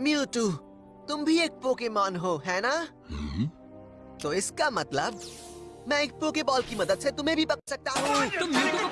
Mewtwo तुम भी एक पोकेमॉन हो है ना? हम्म। तो इसका मतलब मैं एक पोकेबॉल की मदद से तुम्हें भी पकड़ सकता हूँ। तुम म्यूटू को